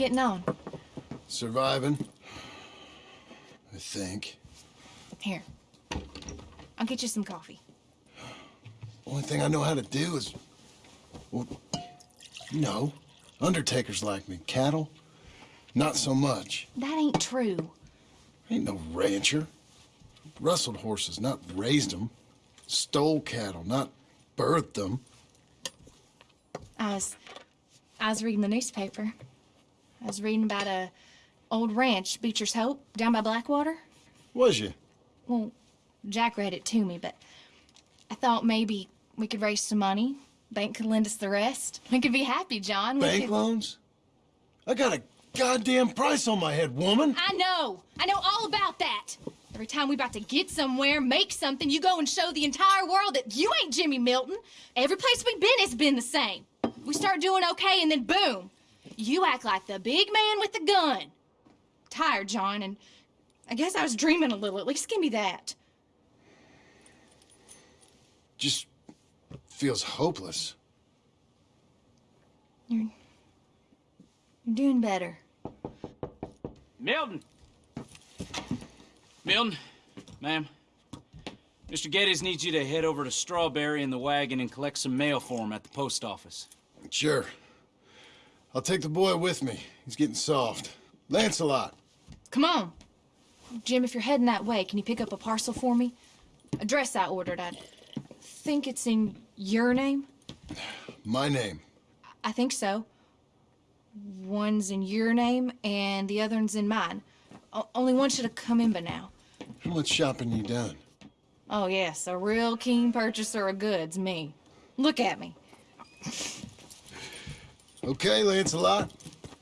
getting on? Surviving. I think. Here. I'll get you some coffee. Only thing I know how to do is... Well, you know, undertakers like me. Cattle, not so much. That ain't true. I ain't no rancher. Rustled horses, not raised them. Stole cattle, not birthed them. I was... I was reading the newspaper. I was reading about a old ranch, Beecher's Hope, down by Blackwater. Was you? Well, Jack read it to me, but I thought maybe we could raise some money. Bank could lend us the rest. We could be happy, John. We Bank could... loans? I got a goddamn price on my head, woman. I know. I know all about that. Every time we about to get somewhere, make something, you go and show the entire world that you ain't Jimmy Milton. Every place we've been has been the same. We start doing okay, and then boom, you act like the big man with the gun. Tired, John, and I guess I was dreaming a little. At least give me that. Just feels hopeless. You're, you're doing better. Milton! Milton, ma'am. Mr. Geddes needs you to head over to Strawberry in the wagon and collect some mail for him at the post office. Sure. I'll take the boy with me. He's getting soft. Lancelot. Come on. Jim, if you're heading that way, can you pick up a parcel for me? A dress I ordered. I think it's in your name. My name. I think so. One's in your name, and the other one's in mine. O only one should have come in by now. How much shopping you done? Oh, yes, a real keen purchaser of goods, me. Look at me. Okay, Lancelot.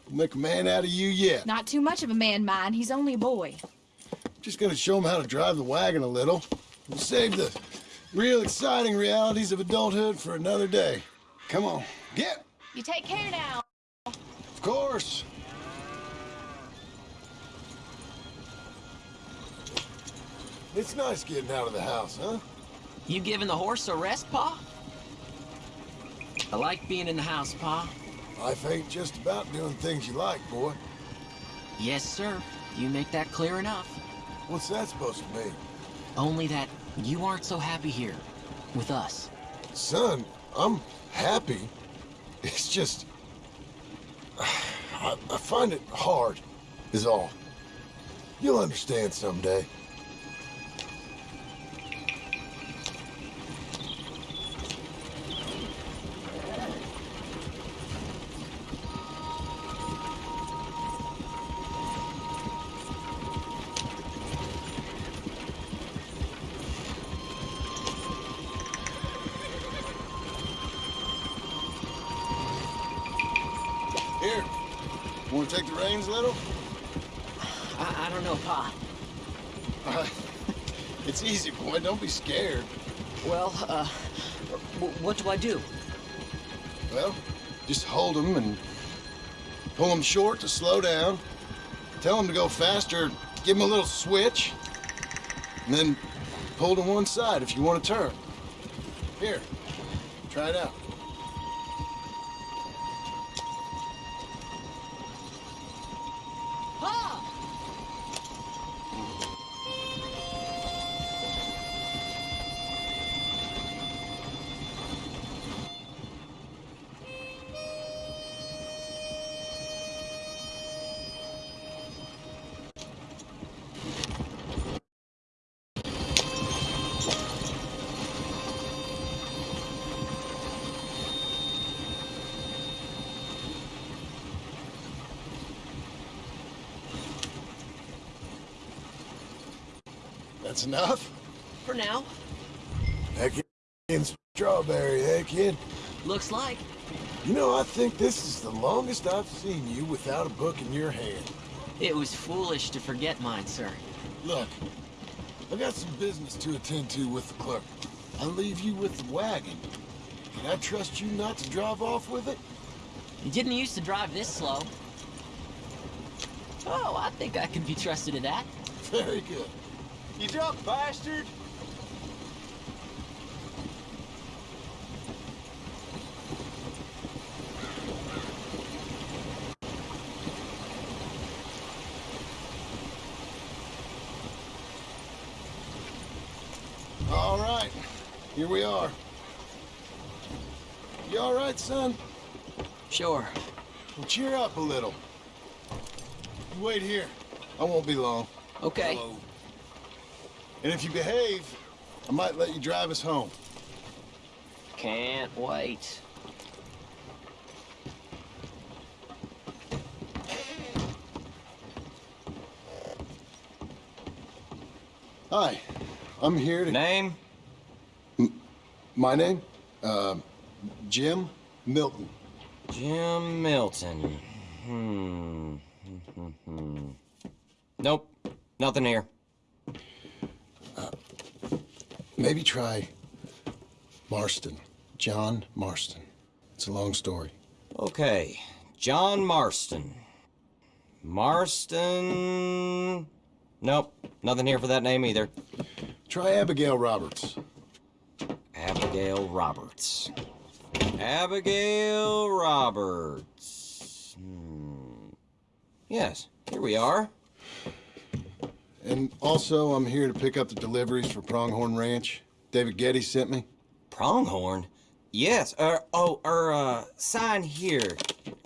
We'll make a man out of you yet. Not too much of a man, mine. He's only a boy. Just gonna show him how to drive the wagon a little. We'll save the real exciting realities of adulthood for another day. Come on, get. You take care now. Of course. It's nice getting out of the house, huh? You giving the horse a rest, Pa? I like being in the house, Pa. Life ain't just about doing things you like, boy. Yes, sir. You make that clear enough. What's that supposed to mean? Only that you aren't so happy here. With us. Son, I'm happy. It's just... I, I find it hard, is all. You'll understand someday. Here. Want to take the reins a little? I, I don't know, Pa. Uh, it's easy, boy. Don't be scared. Well, uh, what do I do? Well, just hold them and pull them short to slow down. Tell them to go faster. Give them a little switch. And then pull to one side if you want to turn. Here, try it out. That's enough? For now. Heck in strawberry, eh, kid? Looks like. You know, I think this is the longest I've seen you without a book in your hand. It was foolish to forget mine, sir. Look, I got some business to attend to with the clerk. I'll leave you with the wagon. Can I trust you not to drive off with it? You didn't used to drive this slow. Oh, I think I can be trusted to that. Very good. You drunk bastard! All right, here we are. You all right, son? Sure. Well, cheer up a little. Wait here. I won't be long. Okay. Hello. And if you behave, I might let you drive us home. Can't wait. Hi, I'm here to... Name? My name? Uh, Jim Milton. Jim Milton. Hmm. nope. Nothing here. Maybe try Marston. John Marston. It's a long story. Okay. John Marston. Marston. Nope. Nothing here for that name either. Try Abigail Roberts. Abigail Roberts. Abigail Roberts. Hmm. Yes, here we are. And also, I'm here to pick up the deliveries for Pronghorn Ranch. David Geddes sent me. Pronghorn? Yes, er, oh, er, uh, sign here.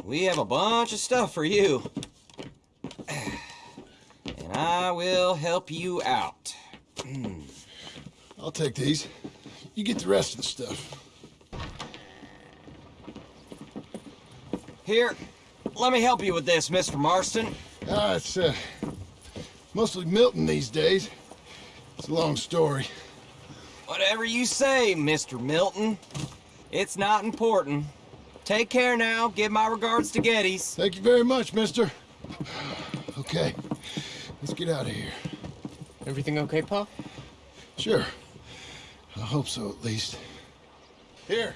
We have a bunch of stuff for you. And I will help you out. I'll take these. You get the rest of the stuff. Here, let me help you with this, Mr. Marston. Ah, it's, uh, mostly Milton these days. It's a long story. Whatever you say, Mr. Milton. It's not important. Take care now. Give my regards to Geddes. Thank you very much, mister. Okay, let's get out of here. Everything okay, Pa? Sure. I hope so, at least. Here,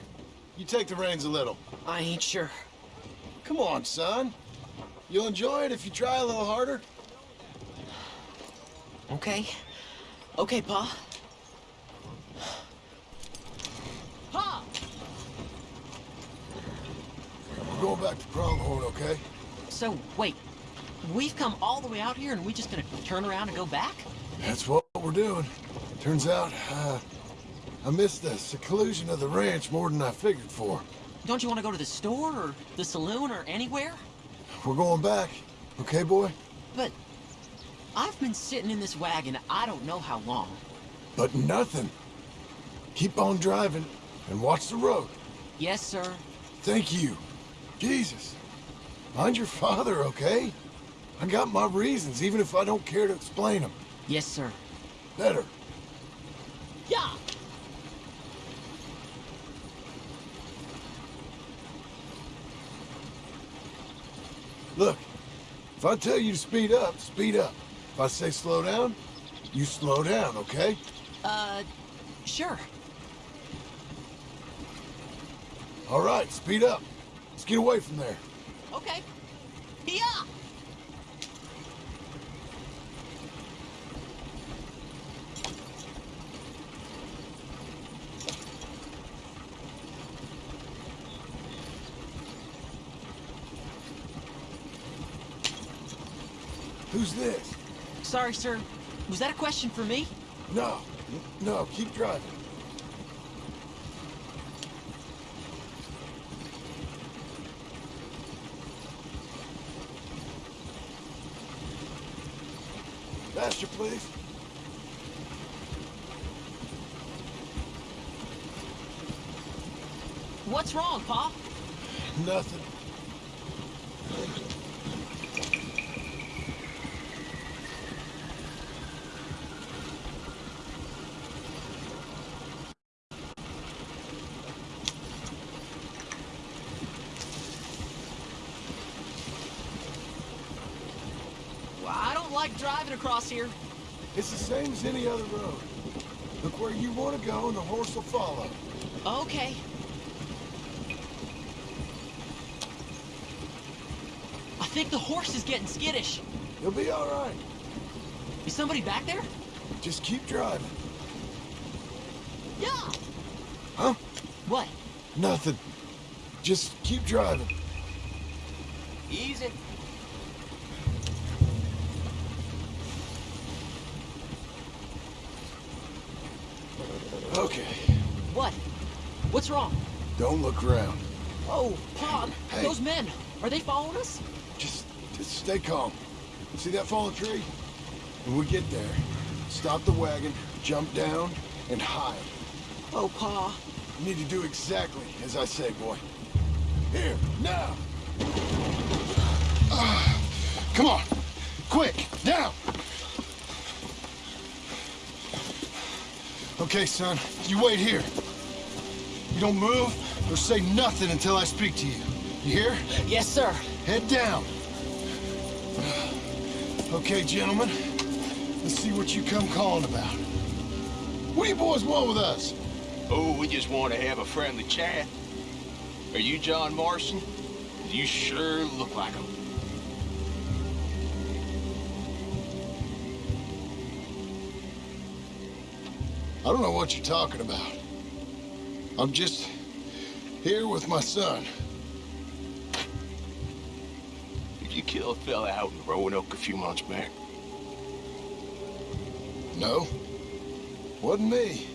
you take the reins a little. I ain't sure. Come on, son. You'll enjoy it if you try a little harder. Okay. Okay, Pa. Pa! We're going back to Pronghorn, okay? So, wait. We've come all the way out here and we just gonna turn around and go back? That's what we're doing. Turns out, uh, I missed the seclusion of the ranch more than I figured for. Don't you want to go to the store or the saloon or anywhere? We're going back, okay, boy? But I've been sitting in this wagon I don't know how long. But nothing. Keep on driving and watch the road. Yes, sir. Thank you. Jesus. Mind your father, okay? I got my reasons, even if I don't care to explain them. Yes, sir. Better. Yeah! Look, if I tell you to speed up, speed up. If I say slow down, you slow down, okay? Uh, sure. All right, speed up. Let's get away from there. Okay. Yeah. Who's this? Sorry, sir. Was that a question for me? No, no, keep driving. Faster, please. What's wrong, Pa? Nothing. Well, I don't like driving across here. It's the same as any other road. Look where you want to go and the horse will follow. Okay. I think the horse is getting skittish. He'll be all right. Is somebody back there? Just keep driving. Yeah. Huh? What? Nothing. Just keep driving. Easy. Okay. What's wrong? Don't look around. Oh, Pa, Hey. those men, are they following us? Just, just stay calm. See that fallen tree? When we get there, stop the wagon, jump down, and hide. Oh, Pa. You need to do exactly as I say, boy. Here, now! Ah, come on! Quick, down! Okay, son, you wait here. You don't move or say nothing until I speak to you. You hear? Yes, sir. Head down. Okay, gentlemen. Let's see what you come calling about. What do you boys want with us? Oh, we just want to have a friendly chat. Are you John Marston? You sure look like him. I don't know what you're talking about. I'm just here with my son. Did you kill a fella out in Roanoke a few months back? No, wasn't me.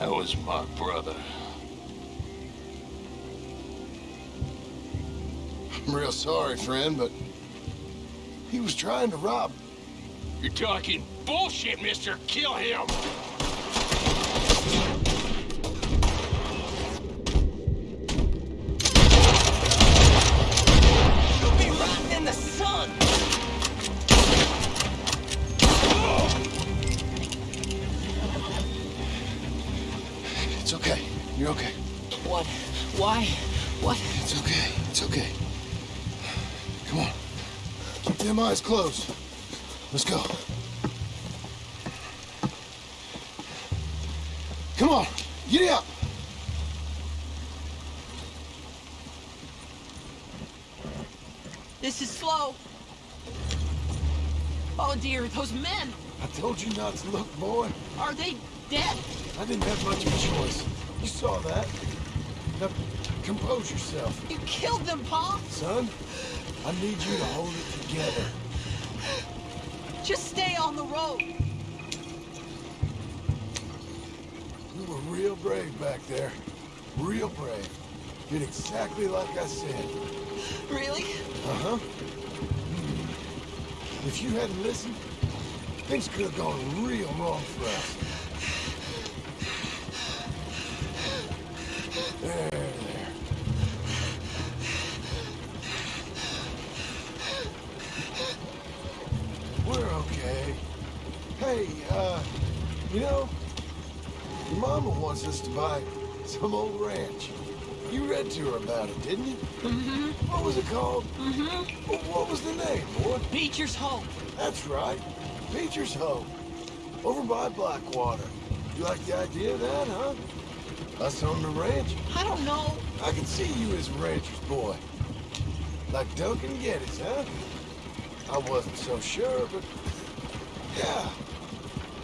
That was my brother. I'm real sorry, friend, but he was trying to rob. You're talking bullshit, mister. Kill him. You'll be rotting in the sun. It's okay. You're okay. What? Why? What? It's okay. It's okay. Come on. Keep them eyes closed. Let's go. Come on. Get up. This is slow. Oh dear, those men, I told you not to look, boy. are they dead? I didn't have much of a choice. You saw that. Now, compose yourself. You killed them, Pa. Son, I need you to hold it together. Just stay on the road. You were real brave back there. Real brave. Did exactly like I said. Uh-huh. If you hadn't listened, things could have gone real wrong for us. We're okay. Hey, uh, you know, mama wants us to buy some old ranch. You read to her about it, didn't you? Mm-hmm. What was it called? Mm-hmm. What was the name, boy? Beecher's Hope. That's right. Beecher's Hope. Over by Blackwater. You like the idea of that, huh? Us on the ranch? I don't know. I can see you as a rancher's boy. Like Duncan Geddes, huh? I wasn't so sure, but... Yeah.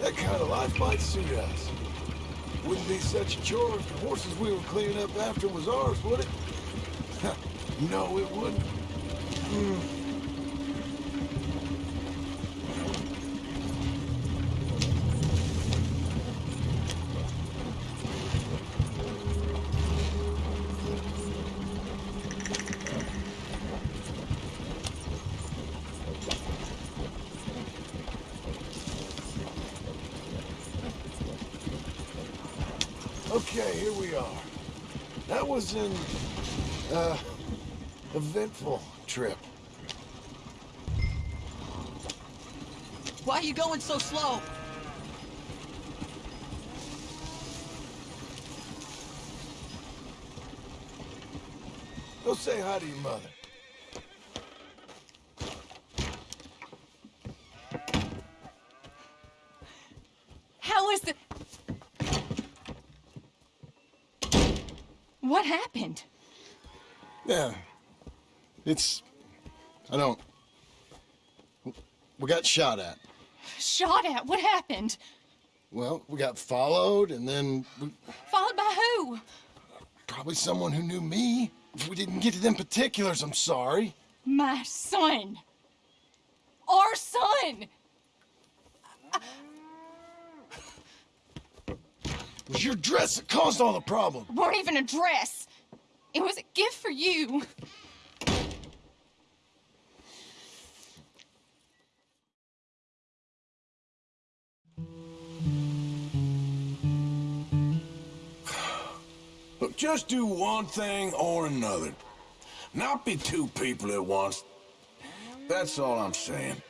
That kind of life might suit us. Wouldn't be such a chore if the horses we were cleaning up after was ours, would it? no, it wouldn't. Okay, here we are. That was an, uh, eventful trip. Why are you going so slow? Go say hi to your mother. How is the... What happened? Yeah. It's... I don't... We got shot at. Shot at? What happened? Well, we got followed, and then we, Followed by who? probably someone who knew me. If we didn't get to them particulars, I'm sorry. My son. Our son. It was your dress that caused all the problem. It weren't even a dress. It was a gift for you. Look, just do one thing or another. Not be two people at once. That's all I'm saying.